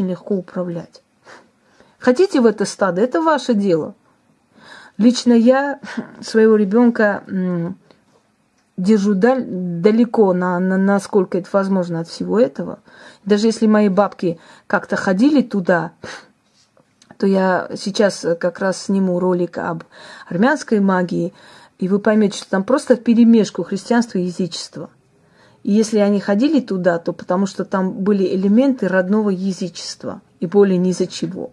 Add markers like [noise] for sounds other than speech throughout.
очень легко управлять. Хотите в это стадо, это ваше дело. Лично я своего ребенка держу далеко, на, на, насколько это возможно от всего этого. Даже если мои бабки как-то ходили туда, то я сейчас как раз сниму ролик об армянской магии, и вы поймете, что там просто в перемешку христианства и язычества. И если они ходили туда, то потому что там были элементы родного язычества, и более ни за чего.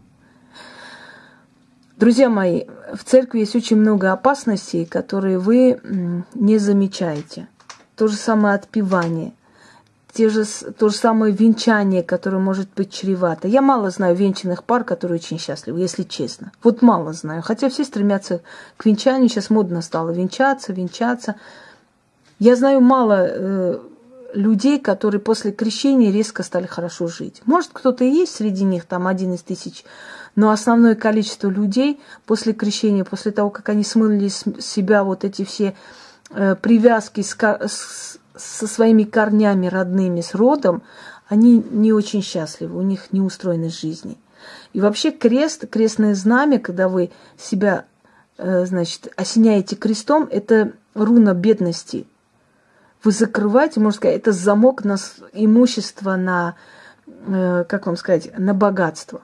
Друзья мои, в церкви есть очень много опасностей, которые вы не замечаете. То же самое отпевание, те же, то же самое венчание, которое может быть чревато. Я мало знаю венчанных пар, которые очень счастливы, если честно. Вот мало знаю. Хотя все стремятся к венчанию, сейчас модно стало венчаться, венчаться. Я знаю мало э, людей, которые после крещения резко стали хорошо жить. Может, кто-то и есть среди них, там один из тысяч но основное количество людей после крещения, после того, как они смыли с себя вот эти все э, привязки с, с, со своими корнями родными, с родом, они не очень счастливы, у них не устроенность жизни. И вообще крест, крестное знамя, когда вы себя, э, значит, осеняете крестом, это руна бедности. Вы закрываете, можно сказать, это замок на имущество, на, э, как вам сказать, на богатство.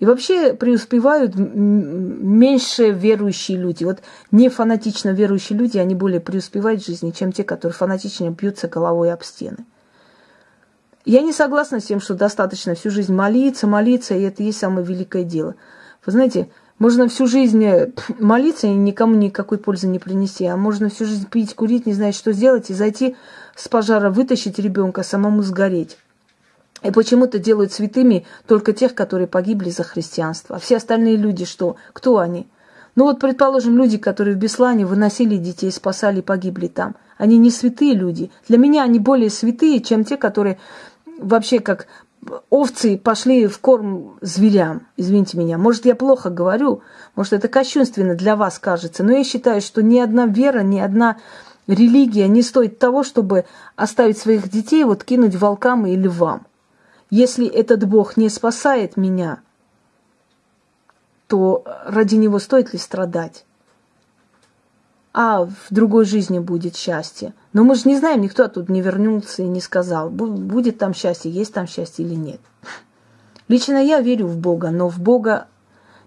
И вообще преуспевают меньше верующие люди. Вот не фанатично верующие люди, они более преуспевают в жизни, чем те, которые фанатично бьются головой об стены. Я не согласна с тем, что достаточно всю жизнь молиться, молиться, и это и есть самое великое дело. Вы знаете, можно всю жизнь э, молиться и никому никакой пользы не принести, а можно всю жизнь пить, курить, не знать, что сделать, и зайти с пожара, вытащить ребенка, самому сгореть. И почему-то делают святыми только тех, которые погибли за христианство. А все остальные люди что? Кто они? Ну вот, предположим, люди, которые в Беслане выносили детей, спасали, погибли там. Они не святые люди. Для меня они более святые, чем те, которые вообще как овцы пошли в корм зверям. Извините меня. Может, я плохо говорю, может, это кощунственно для вас кажется, но я считаю, что ни одна вера, ни одна религия не стоит того, чтобы оставить своих детей, вот кинуть волкам и львам. Если этот Бог не спасает меня, то ради него стоит ли страдать? А в другой жизни будет счастье. Но мы же не знаем, никто оттуда не вернулся и не сказал, будет там счастье, есть там счастье или нет. Лично я верю в Бога, но в Бога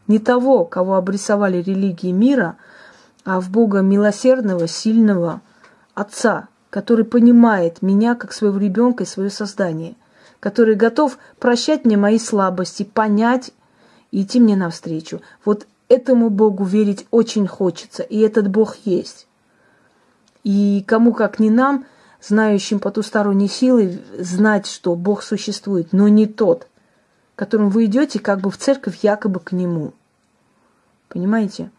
не того, кого обрисовали религии мира, а в Бога милосердного, сильного Отца, который понимает меня как своего ребенка и свое создание – который готов прощать мне мои слабости, понять и идти мне навстречу. Вот этому Богу верить очень хочется, и этот Бог есть. И кому как не нам, знающим потусторонние силы, знать, что Бог существует, но не тот, которым вы идете как бы в церковь якобы к Нему. Понимаете?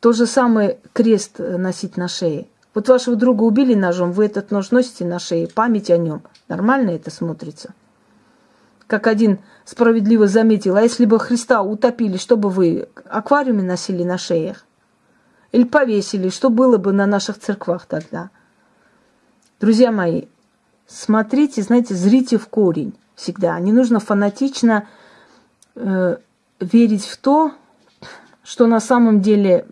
То же самое крест носить на шее. Вот вашего друга убили ножом, вы этот нож носите на шее, память о нем. Нормально это смотрится. Как один справедливо заметил, а если бы Христа утопили, что бы вы аквариуме носили на шеях? Или повесили, что было бы на наших церквах тогда? Друзья мои, смотрите, знаете, зрите в корень всегда. Не нужно фанатично э, верить в то, что на самом деле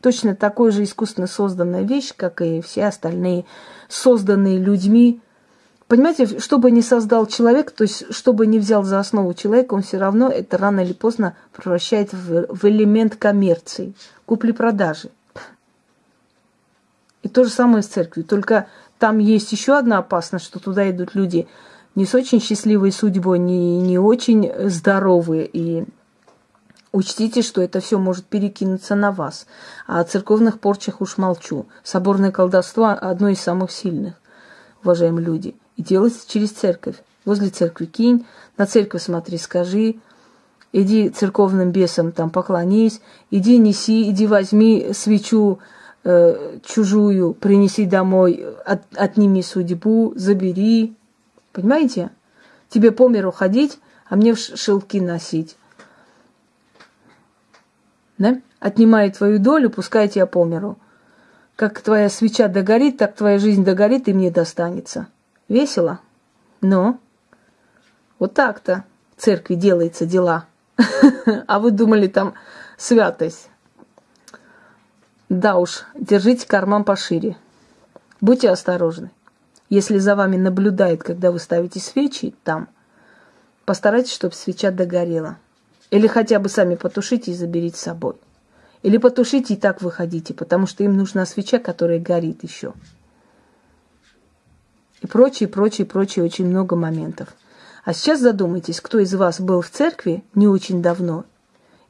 точно такой же искусственно созданная вещь, как и все остальные созданные людьми. Понимаете, что бы ни создал человек, то есть что бы ни взял за основу человека, он все равно это рано или поздно превращает в, в элемент коммерции, купли-продажи. И то же самое с церковью. Только там есть еще одна опасность, что туда идут люди не с очень счастливой судьбой, не, не очень здоровые и Учтите, что это все может перекинуться на вас. А о церковных порчах уж молчу. Соборное колдовство – одно из самых сильных, уважаемые люди. И делается через церковь. Возле церкви кинь, на церковь смотри, скажи, иди церковным бесам там поклонись, иди неси, иди возьми свечу э, чужую, принеси домой, от, отними судьбу, забери. Понимаете? Тебе по миру ходить, а мне шелки носить да? отнимает твою долю, пускай тебя по миру. Как твоя свеча догорит, так твоя жизнь догорит и мне достанется. Весело? Но вот так-то. церкви делается дела. [laughs] А вы думали, там святость. Да уж, держите карман пошире. Будьте осторожны. Если за вами наблюдает, когда вы ставите свечи там, постарайтесь, чтобы свеча догорела. Или хотя бы сами потушите и заберите с собой. Или потушите и так выходите, потому что им нужна свеча, которая горит еще. И прочее, прочее, прочее, очень много моментов. А сейчас задумайтесь, кто из вас был в церкви не очень давно,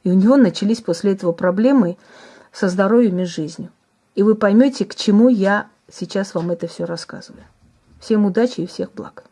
и у него начались после этого проблемы со здоровьем и жизнью. И вы поймете, к чему я сейчас вам это все рассказываю. Всем удачи и всех благ.